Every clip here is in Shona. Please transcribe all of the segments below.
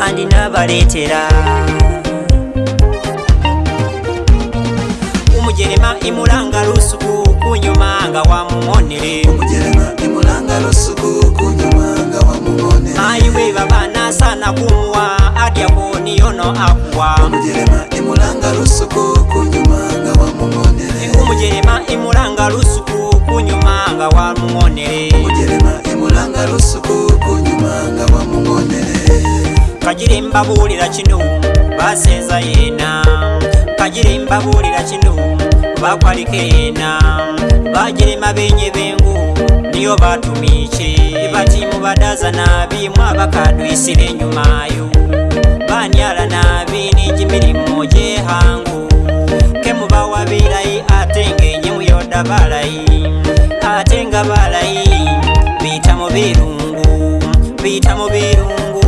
andinavaretera umujerema imulanga lusuku kunyumanga wamuonere umujerema imulanga lusuku kuiva vana sana kuwa adiakoni yono akwa umujerema imulanga lusuku kunyuma nga wamung'onele umujerema imulanga lusuku kunyuma nga wamung'onele umujerema imulanga lusuku kunyuma nga wamung'onele kagire mbabulila kinu baseza yena kagire mbabulila kinu bakwalika ena bajerema benye bengu niyo batumiche kati mubadaza nabi mwabakadwisire enyumayo banyala nabi nijimirimo jehangu kemubawabilayi ate ngenye muyoda balayi ate nga balayi bita mubirungu bita mubirungu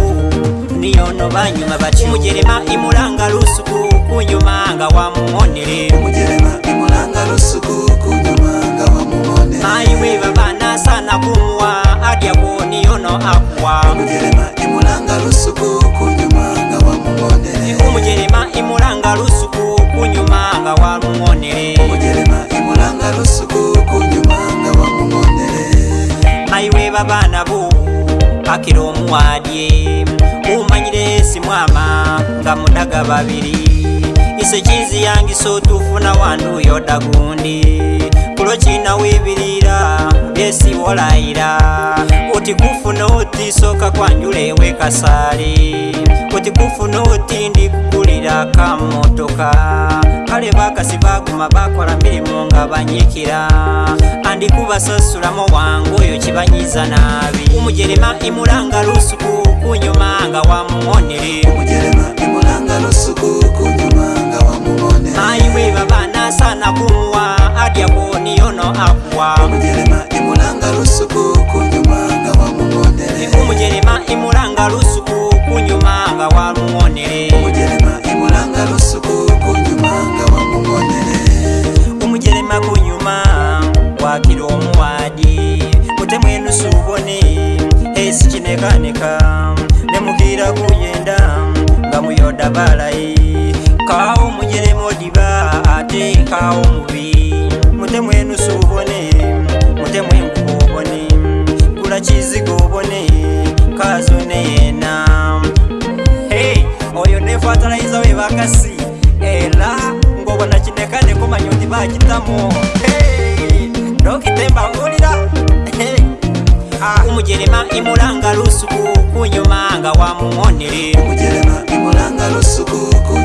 niyono banyuma bati mujerema imulanga lusuku kunyumanga wamuonere akuwaumujerema imulanga lusuku kunyuma nga wamuonele maiwe babana bo pakira omuwadye umanyire simwama nga mudaga babiri ise chinzi yangi so tufuna wandu yoda gundi kulochina wibirira esiwolaira utikufu noti soka kwanjule weka sali utikufu noti ndikukulira kamotoka kale bakasi baguma bakola milimu nga banyikira andikubasasulamo wangu oyo kibanyiza nabi umujerema imulanga lusuku kunyuma nga wamuwonere ayiwe babanasanakuma umujerema imuranga lusuku kunyuma nga wamumonele umujerema kunyuma wakile omuwadi mutemwenusubone esi chinekaneka nemukira kuyenda nga muyoda balayi kawo umujerema odiba ate kawo mubi mutemwenusubone mutemwenkubobone kula chizigo vakasi ela ngovona chinekane komanyoni vachitamo ndokitembavulira ah. umujerema imulanga lusuku kunyumanga wa mumonere umujerema imulanga lusuku